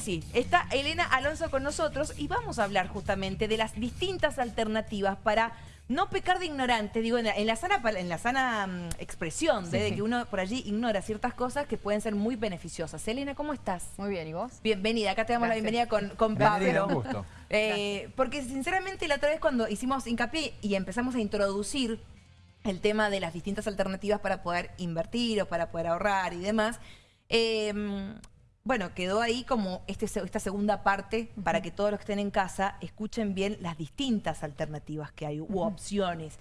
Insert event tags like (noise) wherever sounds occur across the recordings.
Sí, está Elena Alonso con nosotros y vamos a hablar justamente de las distintas alternativas para no pecar de ignorante, digo, en la, sana, en la sana mm, expresión de, que uno por allí ignora ciertas cosas que pueden ser muy beneficiosas. Elena, ¿cómo estás? Muy bien, ¿y vos? Bienvenida, acá te damos la bienvenida con, con Pablo. Un gusto. (laughs) Eh, porque sinceramente la otra vez cuando hicimos hincapié y empezamos a introducir el tema de las distintas alternativas para poder invertir o para poder ahorrar y demás, eh, bueno, quedó ahí como este, esta segunda parte para que todos los que estén en casa escuchen bien las distintas alternativas que hay u opciones.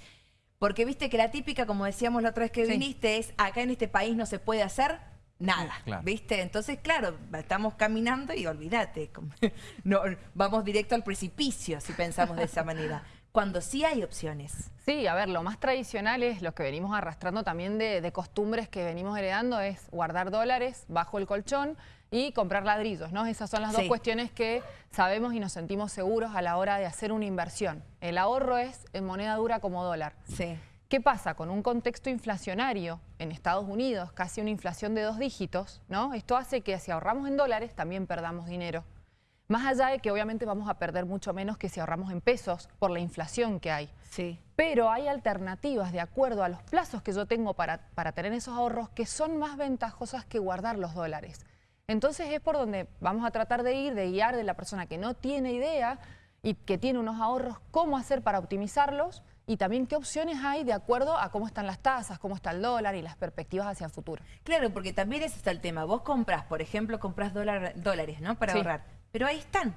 Porque viste que la típica, como decíamos la otra vez que viniste, es acá en este país no se puede hacer nada, ¿viste? Entonces, claro, estamos caminando y olvídate, (laughs) no, vamos directo al precipicio si pensamos de esa manera (laughs) cuando sí hay opciones. Sí, a ver, lo más tradicional es lo que venimos arrastrando también de, costumbres que venimos heredando, es guardar dólares bajo el colchón y comprar ladrillos, ¿no? Esas son las dos cuestiones que sabemos y nos sentimos seguros a la hora de hacer una inversión. El ahorro es en moneda dura como dólar. Sí. ¿Qué pasa? Con un contexto inflacionario en Estados Unidos, casi una inflación de dos dígitos, ¿no? Esto hace que si ahorramos en dólares también perdamos dinero. Más allá de que obviamente vamos a perder mucho menos que si ahorramos en pesos por la inflación que hay. Sí. Pero hay alternativas de acuerdo a los plazos que yo tengo para, para tener esos ahorros que son más ventajosas que guardar los dólares. Entonces es por donde vamos a tratar de ir, de guiar de la persona que no tiene idea y que tiene unos ahorros, cómo hacer para optimizarlos y también qué opciones hay de acuerdo a cómo están las tasas, cómo está el dólar y las perspectivas hacia el futuro. Claro, porque también ese está el tema. Vos compras, por ejemplo, compras dólares, ¿no? Para ahorrar pero ahí están,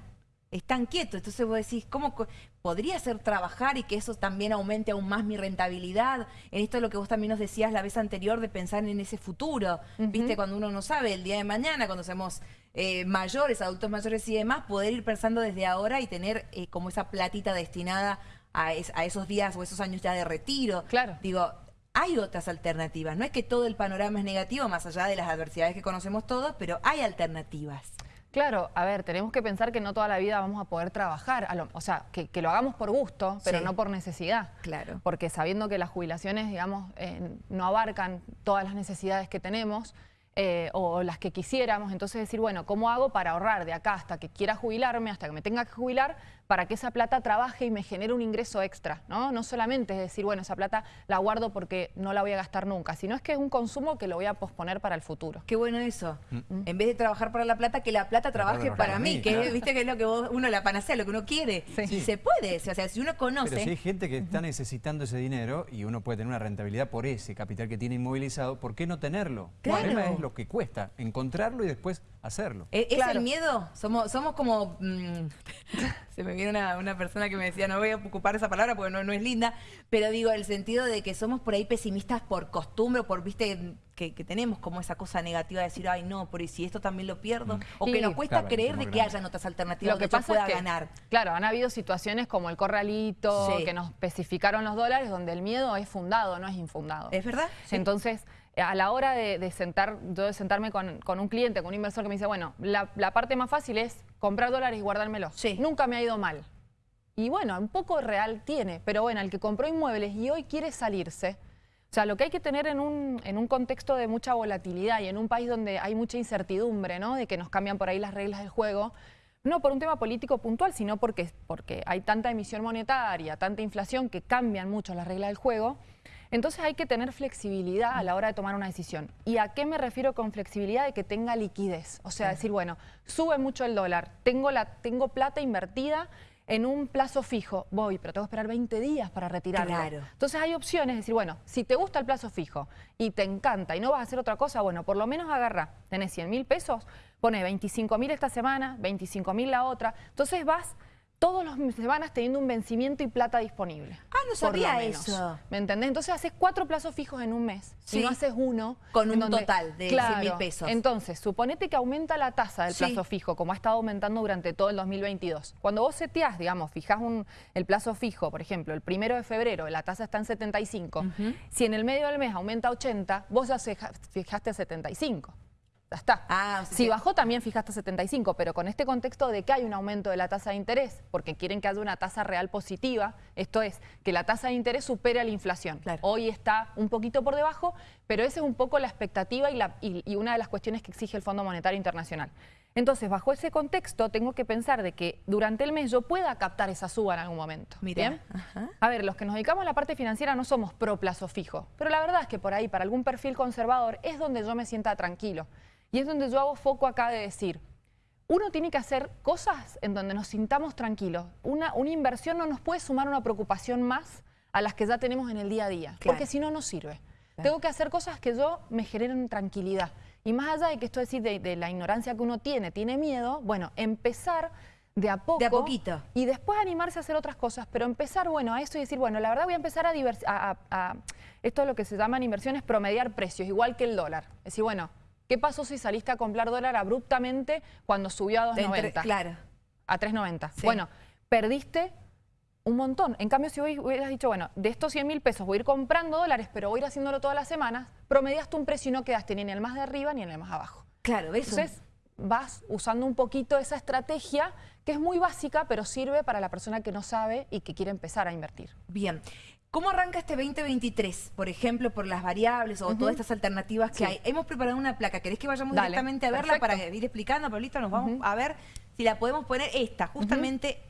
están quietos. Entonces vos decís, ¿cómo podría ser trabajar y que eso también aumente aún más mi rentabilidad? En esto es lo que vos también nos decías la vez anterior de pensar en ese futuro, ¿viste? Cuando uno no sabe, el día de mañana, cuando seamos eh, mayores, adultos mayores y demás, poder ir pensando desde ahora y tener eh, como esa platita destinada a, a, esos días o esos años ya de retiro. Claro. Digo, hay otras alternativas. No es que todo el panorama es negativo, más allá de las adversidades que conocemos todos, pero hay alternativas. Claro, a ver, tenemos que pensar que no toda la vida vamos a poder trabajar, o sea, que, lo hagamos por gusto, pero no por necesidad. Claro. Porque sabiendo que las jubilaciones, digamos, eh, no abarcan todas las necesidades que tenemos, eh, o las que quisiéramos, entonces decir, bueno, ¿cómo hago para ahorrar de acá hasta que quiera jubilarme, hasta que me tenga que jubilar, para que esa plata trabaje y me genere un ingreso extra? No, no solamente es decir, bueno, esa plata la guardo porque no la voy a gastar nunca, sino es que es un consumo que lo voy a posponer para el futuro. Qué bueno eso. Mm. En vez de trabajar para la plata, que la plata trabaje para, mí, que viste que es lo que uno la panacea, lo que uno quiere. Sí. se puede, o sea, si uno conoce... Pero si hay gente que está necesitando ese dinero y uno puede tener una rentabilidad por ese capital que tiene inmovilizado, ¿por qué no tenerlo? Claro lo que cuesta, encontrarlo y después hacerlo. ¿E-, ¿Es, el miedo? Somos, somos como... Mm, (laughs) se me viene una, persona que me decía, no voy a ocupar esa palabra porque no, no es linda, pero digo, el sentido de que somos por ahí pesimistas por costumbre o por, viste, que, tenemos como esa cosa negativa de decir, ay no, por si esto también lo pierdo, mm. o que nos cuesta creer de que haya otras alternativas lo que, pasa pueda ganar. Claro, han habido situaciones como el corralito, que nos especificaron los dólares, donde el miedo es fundado, no es infundado. ¿Es verdad? Entonces a la hora de, sentar, de sentarme con, un cliente, con un inversor que me dice, bueno, la, parte más fácil es comprar dólares y guardármelos. Sí. Nunca me ha ido mal. Y bueno, un poco real tiene, pero bueno, el que compró inmuebles y hoy quiere salirse, o sea, lo que hay que tener en un, en un contexto de mucha volatilidad y en un país donde hay mucha incertidumbre, ¿no? De que nos cambian por ahí las reglas del juego, no por un tema político puntual, sino porque, porque hay tanta emisión monetaria, tanta inflación que cambian mucho las reglas del juego, entonces hay que tener flexibilidad a la hora de tomar una decisión. ¿Y a qué me refiero con flexibilidad? De que tenga liquidez. O sea, decir, bueno, sube mucho el dólar, tengo, la, tengo plata invertida en un plazo fijo, voy, pero tengo que esperar 20 días para retirarlo. Claro. Entonces hay opciones, decir, bueno, si te gusta el plazo fijo y te encanta y no vas a hacer otra cosa, bueno, por lo menos agarra, tenés 100 mil pesos, pone 25 mil esta semana, 25 mil la otra, entonces vas todos los semanas teniendo un vencimiento y plata disponible. Ah, no sabía eso. ¿Me entendés? Entonces haces cuatro plazos fijos en un mes. Sí. Si no haces uno. Con un total de claro, mil pesos. Entonces, suponete que aumenta la tasa del plazo fijo, como ha estado aumentando durante todo el 2022. Cuando vos seteás, digamos, fijás un, el plazo fijo, por ejemplo, el primero de febrero, la tasa está en 75. Uh -huh. Si en el medio del mes aumenta 80, vos ya fijaste 75 ya está. Si bajó también fija hasta 75, pero con este contexto de que hay un aumento de la tasa de interés, porque quieren que haya una tasa real positiva, esto es, que la tasa de interés supere a la inflación. Hoy está un poquito por debajo, pero esa es un poco la expectativa y, una de las cuestiones que exige el Fondo Monetario Internacional. Entonces, bajo ese contexto, tengo que pensar de que durante el mes yo pueda captar esa suba en algún momento. ¿bien? A ver, los que nos dedicamos a la parte financiera no somos pro plazo fijo, pero la verdad es que por ahí, para algún perfil conservador, es donde yo me sienta tranquilo. Y es donde yo hago foco acá de decir, uno tiene que hacer cosas en donde nos sintamos tranquilos. Una, una inversión no nos puede sumar una preocupación más a las que ya tenemos en el día a día, porque si no, no sirve. Tengo que hacer cosas que yo me generen tranquilidad. Y más allá de que esto decir de, de la ignorancia que uno tiene, tiene miedo, bueno, empezar de a poco. De a poquito. Y después animarse a hacer otras cosas, pero empezar, bueno, a eso y decir, bueno, la verdad voy a empezar a, a, a, esto es lo que se llaman inversiones, promediar precios, igual que el dólar. Es decir, bueno, ¿qué pasó si saliste a comprar dólar abruptamente cuando subió a 2.90? Claro. A 3.90. Bueno, perdiste un montón. En cambio, si hoy hubieras dicho, bueno, de estos 100 mil pesos voy a ir comprando dólares, pero voy a ir haciéndolo todas las semanas, promediaste un precio y no quedaste ni en el más de arriba ni en el más abajo. Claro, eso. Entonces, vas usando un poquito esa estrategia que es muy básica, pero sirve para la persona que no sabe y que quiere empezar a invertir. Bien. ¿Cómo arranca este 2023? Por ejemplo, por las variables o todas estas alternativas que hay. Hemos preparado una placa. ¿Querés que vayamos directamente a verla para ir explicando, Pablito? Nos vamos a ver si la podemos poner esta, justamente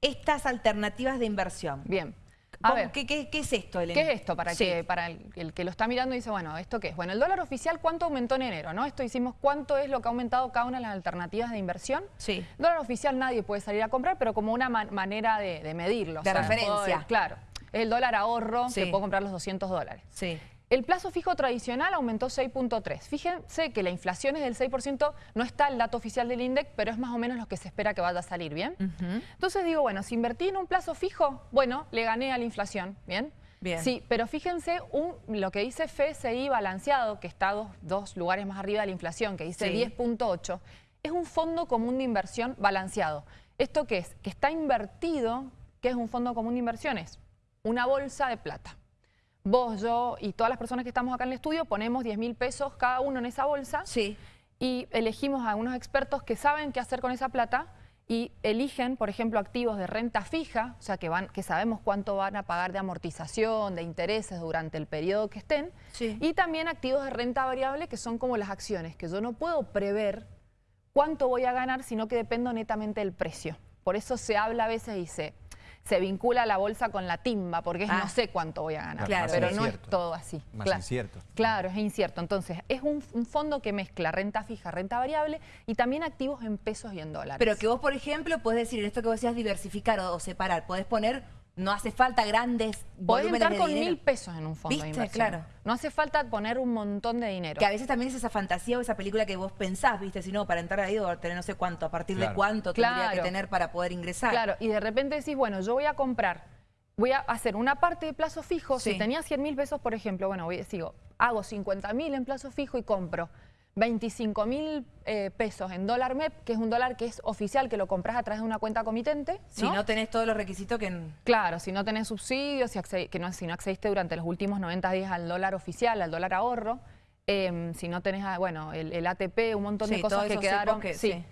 estas alternativas de inversión. Bien. A ver, ¿qué, es esto, Elena? ¿Qué es esto? Para, que, para el, que lo está mirando y dice, bueno, ¿esto qué es? Bueno, el dólar oficial, ¿cuánto aumentó en enero? ¿no? Esto hicimos cuánto es lo que ha aumentado cada una de las alternativas de inversión. Sí. El dólar oficial nadie puede salir a comprar, pero como una manera de, medirlo. De referencia. claro. Es el dólar ahorro, que puedo comprar los 200 dólares. Sí. El plazo fijo tradicional aumentó 6.3. Fíjense que la inflación es del 6%, no está el dato oficial del INDEC, pero es más o menos lo que se espera que vaya a salir, ¿bien? Entonces digo, bueno, si invertí en un plazo fijo, bueno, le gané a la inflación, ¿bien? Bien. Sí, pero fíjense lo que dice FSI balanceado, que está dos, lugares más arriba de la inflación, que dice 10.8, es un fondo común de inversión balanceado. ¿Esto qué es? Que está invertido, ¿qué es un fondo común de inversiones? Una bolsa de plata vos, yo y todas las personas que estamos acá en el estudio ponemos 10 mil pesos cada uno en esa bolsa sí. y elegimos a unos expertos que saben qué hacer con esa plata y eligen, por ejemplo, activos de renta fija, o sea, que, van, que sabemos cuánto van a pagar de amortización, de intereses durante el periodo que estén, y también activos de renta variable, que son como las acciones, que yo no puedo prever cuánto voy a ganar, sino que dependo netamente del precio. Por eso se habla a veces y se se vincula la bolsa con la timba, porque es no ah. sé cuánto voy a ganar, pero no es todo así. Más claro. incierto. Claro, es incierto. Entonces, es un, fondo que mezcla renta fija, renta variable y también activos en pesos y en dólares. Pero que vos, por ejemplo, podés decir, en esto que vos decías diversificar o, o separar, podés poner no hace falta grandes Podés entrar con mil pesos en un fondo de inversión. claro. No hace falta poner un montón de dinero. Que a veces también es esa fantasía o esa película que vos pensás, ¿viste? Si no, para entrar ahí o tener no sé cuánto, a partir de cuánto tendría que tener para poder ingresar. Claro, y de repente decís, bueno, yo voy a comprar, voy a hacer una parte de plazo fijo. Si tenía 100 mil pesos, por ejemplo, bueno, voy, sigo, hago 50 mil en plazo fijo y compro 25 mil eh, pesos en dólar MEP, que es un dólar que es oficial, que lo compras a través de una cuenta comitente. Si no tenés todos los requisitos que... Claro, si no tenés subsidios, si, que no, si no accediste durante los últimos 90 días al dólar oficial, al dólar ahorro, em, si no tenés, ah, bueno, el, ATP, un montón de cosas que quedaron. sí,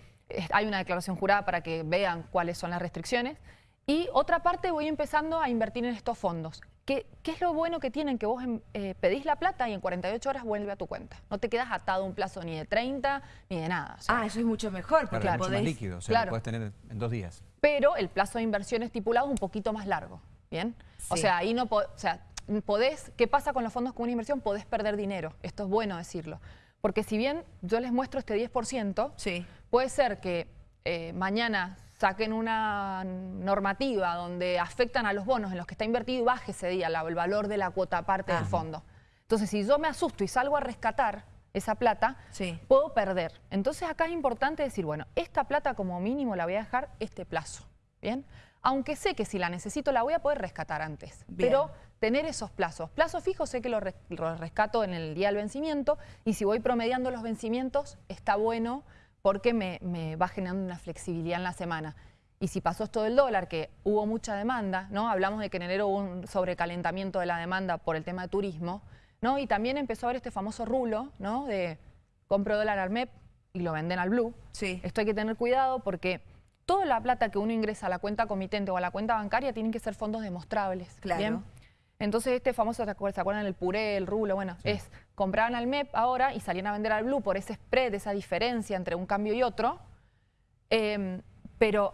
hay una declaración jurada para que vean cuáles son las restricciones. Y otra parte voy empezando a invertir en estos fondos. ¿Qué, es lo bueno que tienen? Que vos em, eh, pedís la plata y en 48 horas vuelve a tu cuenta. No te quedas atado a un plazo ni de 30 ni de nada. ah, eso es mucho mejor. Porque claro, mucho más líquido, o sea, lo puedes tener en dos días. Pero el plazo de inversión estipulado es un poquito más largo, ¿bien? O sea, ahí no o sea, podés, ¿qué pasa con los fondos con una inversión? Podés perder dinero, esto es bueno decirlo. Porque si bien yo les muestro este 10%, sí. puede ser que eh, mañana saquen una normativa donde afectan a los bonos en los que está invertido y baje ese día el valor de la cuota aparte del fondo. Entonces, si yo me asusto y salgo a rescatar esa plata, puedo perder. Entonces, acá es importante decir, bueno, esta plata como mínimo la voy a dejar este plazo, ¿bien? Aunque sé que si la necesito la voy a poder rescatar antes. Pero tener esos plazos. Plazo fijo sé que lo, rescato en el día del vencimiento y si voy promediando los vencimientos está bueno porque me, va generando una flexibilidad en la semana. Y si pasó esto del dólar, que hubo mucha demanda, ¿no? Hablamos de que en enero hubo un sobrecalentamiento de la demanda por el tema de turismo, ¿no? Y también empezó a haber este famoso rulo, ¿no? De compro dólar al MEP y lo venden al Blue. Sí. Esto hay que tener cuidado porque toda la plata que uno ingresa a la cuenta comitente o a la cuenta bancaria tienen que ser fondos demostrables. Claro. Entonces este famoso, ¿se acuerdan el puré, el rulo? Bueno, es compraban al MEP ahora y salían a vender al Blue por ese spread, esa diferencia entre un cambio y otro. Em, pero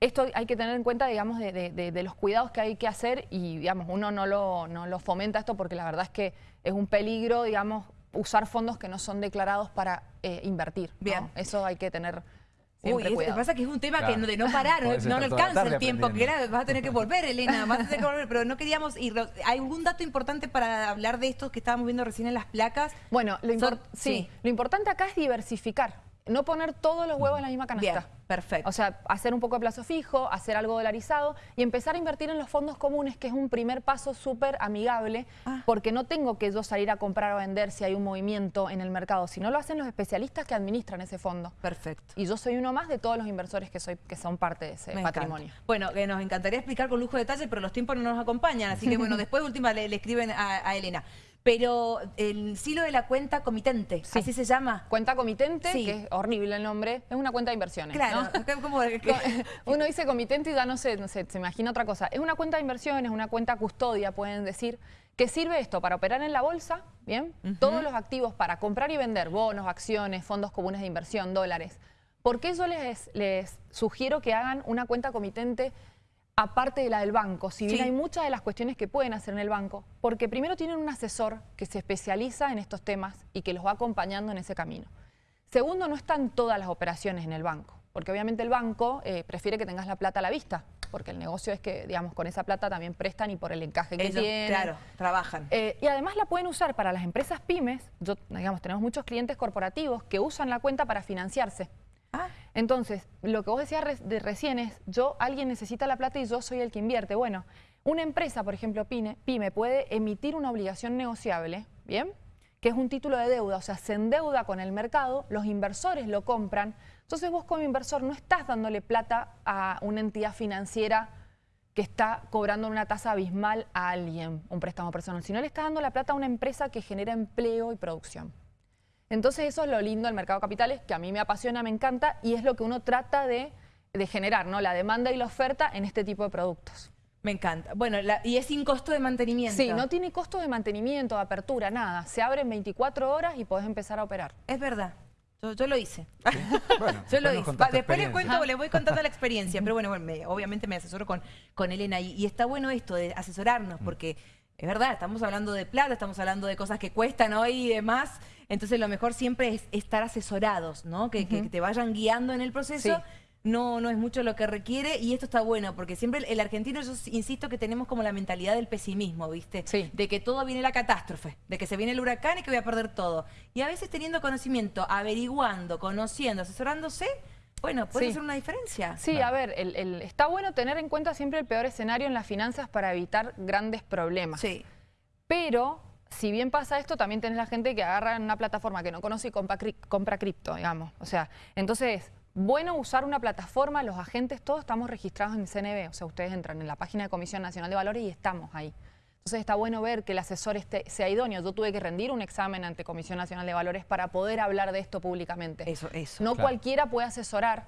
esto hay que tener en cuenta, digamos, de, los cuidados que hay que hacer y, digamos, uno no lo, no lo fomenta esto porque la verdad es que es un peligro, digamos, usar fondos que no son declarados para eh, invertir. Bien. Eso hay que tener siempre Uy, cuidado. Lo que pasa es que es un tema que de no parar, no, le alcanza el tiempo, que vas a tener que volver, Elena, vas a tener que volver, pero no queríamos ir. ¿Hay algún dato importante para hablar de estos que estábamos viendo recién en las placas? Bueno, lo, sí, lo importante acá es diversificar, no poner todos los huevos en la misma canasta. Perfecto. O sea, hacer un poco de plazo fijo, hacer algo dolarizado y empezar a invertir en los fondos comunes, que es un primer paso súper amigable, ah. porque no tengo que yo salir a comprar o vender si hay un movimiento en el mercado, sino lo hacen los especialistas que administran ese fondo. Perfecto. Y yo soy uno más de todos los inversores que, soy, que son parte de ese patrimonio. Bueno, que nos encantaría explicar con lujo de detalle, pero los tiempos no nos acompañan, así que bueno, (laughs) después de última le, escriben a Elena. Pero el silo de la cuenta comitente, así se llama. Cuenta comitente, que es horrible el nombre, es una cuenta de inversiones. Claro, (laughs) (laughs) uno dice comitente y ya no sé, no sé, se imagina otra cosa. Es una cuenta de inversiones, una cuenta custodia, pueden decir, que sirve esto para operar en la bolsa, ¿bien? Todos los activos para comprar y vender, bonos, acciones, fondos comunes de inversión, dólares. ¿Por qué yo les, les sugiero que hagan una cuenta comitente aparte de la del banco, si bien hay muchas de las cuestiones que pueden hacer en el banco, porque primero tienen un asesor que se especializa en estos temas y que los va acompañando en ese camino. Segundo, no están todas las operaciones en el banco, porque obviamente el banco eh, prefiere que tengas la plata a la vista, porque el negocio es que, digamos, con esa plata también prestan y por el encaje que tienen. Claro, trabajan. Eh, y además la pueden usar para las empresas pymes, yo, digamos, tenemos muchos clientes corporativos que usan la cuenta para financiarse. Ah. Entonces, lo que vos decías de recién es, yo, alguien necesita la plata y yo soy el que invierte. Bueno, una empresa, por ejemplo, PYME, puede emitir una obligación negociable, ¿bien? Que es un título de deuda, o sea, se endeuda con el mercado, los inversores lo compran. Entonces vos como inversor no estás dándole plata a una entidad financiera que está cobrando una tasa abismal a alguien, un préstamo personal, sino le estás dando la plata a una empresa que genera empleo y producción. Entonces eso es lo lindo del mercado de capitales, que a mí me apasiona, me encanta, y es lo que uno trata de, generar, ¿no? La demanda y la oferta en este tipo de productos. Me encanta. Bueno, y es sin costo de mantenimiento. Sí, no tiene costo de mantenimiento, de apertura, nada. Se abre en 24 horas y podés empezar a operar. Es verdad. Yo, lo hice. Bueno, yo lo hice. (laughs) después les cuento, les voy contando la experiencia. (laughs) Pero bueno, obviamente me asesoro con, con Elena. Y, y, está bueno esto de asesorarnos, mm. porque es verdad, estamos hablando de plata, estamos hablando de cosas que cuestan hoy y demás. Entonces lo mejor siempre es estar asesorados, ¿no? Que, te vayan guiando en el proceso. No, no es mucho lo que requiere y esto está bueno porque siempre el argentino, yo insisto que tenemos como la mentalidad del pesimismo, ¿viste? Sí. De que todo viene la catástrofe, de que se viene el huracán y que voy a perder todo. Y a veces teniendo conocimiento, averiguando, conociendo, asesorándose, bueno, puede ser una diferencia. Sí, a ver, está bueno tener en cuenta siempre el peor escenario en las finanzas para evitar grandes problemas. Sí. Pero, si bien pasa esto, también tenés la gente que agarra en una plataforma que no conoce y compra, compra cripto, digamos. O sea, entonces, bueno usar una plataforma, los agentes todos estamos registrados en CNB. O sea, ustedes entran en la página de Comisión Nacional de Valores y estamos ahí. Entonces está bueno ver que el asesor esté, sea idóneo. Yo tuve que rendir un examen ante Comisión Nacional de Valores para poder hablar de esto públicamente. Eso, eso. No cualquiera puede asesorar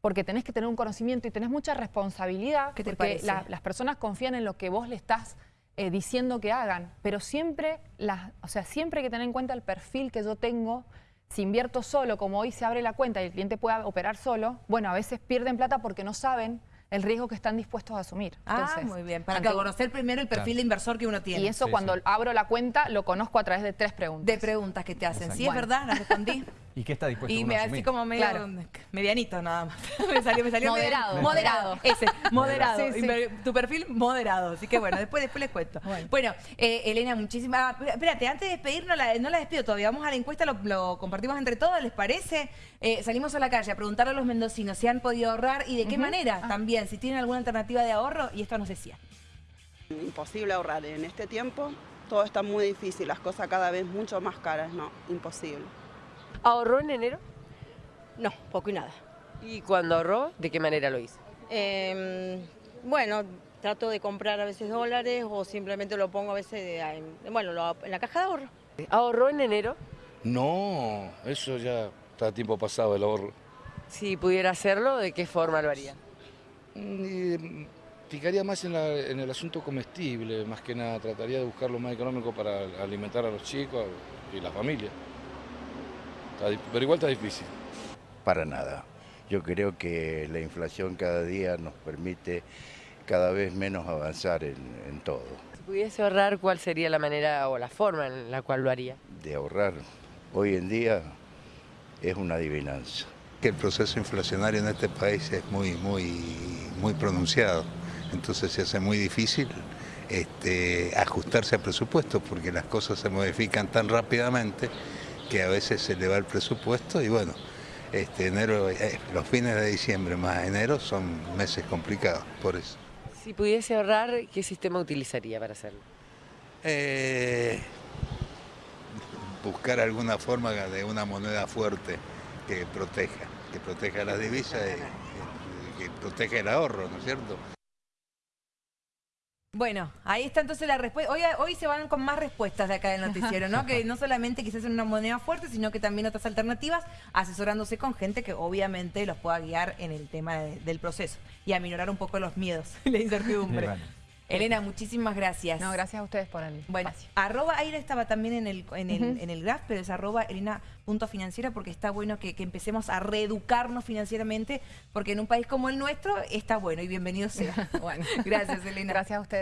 porque tenés que tener un conocimiento y tenés mucha responsabilidad ¿Qué te porque las personas confían en lo que vos le estás eh, diciendo que hagan, pero siempre, las, o sea, siempre hay que tener en cuenta el perfil que yo tengo. Si invierto solo, como hoy se abre la cuenta y el cliente puede operar solo, bueno, a veces pierden plata porque no saben el riesgo que están dispuestos a asumir. ah, muy bien. Para conocer primero el perfil de inversor que uno tiene. Y eso cuando abro la cuenta lo conozco a través de tres preguntas. De preguntas que te hacen. Sí, es verdad, la respondí. (laughs) ¿Y qué está dispuesto y me así como medio medianito nada más. (laughs) me salió, me salió moderado. moderado. (laughs) Ese, moderado. Tu perfil moderado. Así que bueno, después, después les cuento. (laughs) Bueno, eh, Elena, muchísimas... Ah, espérate, antes de despedirnos, la, no la despido todavía. Vamos a la encuesta, lo, compartimos entre todos, ¿les parece? Eh, salimos a la calle a preguntarle a los mendocinos si han podido ahorrar y de qué manera ah. también, si tienen alguna alternativa de ahorro y esto nos decía. Imposible ahorrar en este tiempo. Todo está muy difícil, las cosas cada vez mucho más caras, no, imposible. ¿Ahorró en enero? No, poco y nada. ¿Y cuando ahorró, de qué manera lo hizo? Em, bueno, trato de comprar a veces dólares o simplemente lo pongo a veces bueno, en la caja de ahorro. ¿Ahorró en enero? No, eso ya está a tiempo pasado el ahorro. Si pudiera hacerlo, ¿de qué forma lo haría? picaría más en, la- en el asunto comestible, más que nada. Trataría de buscar lo más económico para alimentar a los chicos y la familia. Pero igual está difícil. Para nada. Yo creo que la inflación cada día nos permite cada vez menos avanzar en, en todo. Si pudiese ahorrar, ¿cuál sería la manera o la forma en la cual lo haría? De ahorrar hoy en día es una adivinanza. que el proceso inflacionario en este país es muy, muy, muy pronunciado. Entonces se hace muy difícil este, ajustarse al presupuesto porque las cosas se modifican tan rápidamente que a veces se le va el presupuesto y bueno, este, enero, eh, los fines de diciembre más enero son meses complicados por eso. Si pudiese ahorrar, ¿qué sistema utilizaría para hacerlo? Eh, buscar alguna forma de una moneda fuerte que proteja, que proteja las divisas y que proteja el ahorro, ¿no es cierto? Bueno, ahí está entonces la respuesta. Hoy, hoy se van con más respuestas de acá del noticiero, ¿no? (laughs) Que no solamente quizás en una moneda fuerte, sino que también otras alternativas, asesorándose con gente que obviamente los pueda guiar en el tema de- del proceso y aminorar un poco los miedos y la incertidumbre. Bueno. Elena, muchísimas gracias. No, gracias a ustedes por el Bueno, espacio. arroba Aira estaba también en el, en el, en el graph, pero es arroba Elena.financiera porque está bueno que, que empecemos a reeducarnos financieramente, porque en un país como el nuestro está bueno y bienvenido sea. (laughs) Bueno, Gracias, Elena. Gracias a ustedes.